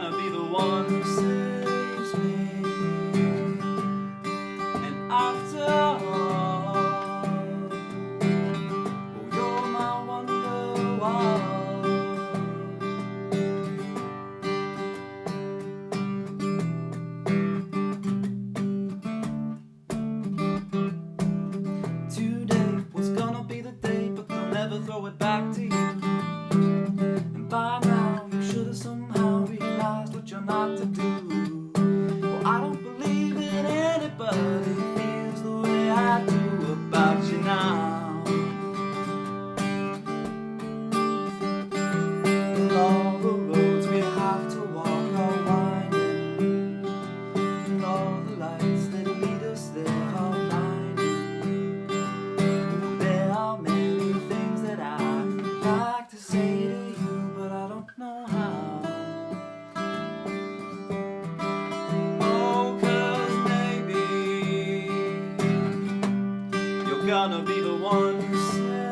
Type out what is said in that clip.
gonna be the one who saves me And after all oh, You're my wonderwall. Today was gonna be the day But they'll never throw it back to you not to do. Well, I don't believe that anybody feels the way I do about you now. And all the roads we have to walk are winding, and all the lights that lead us there are blinding. There are many things that I'd like to say. gonna be the one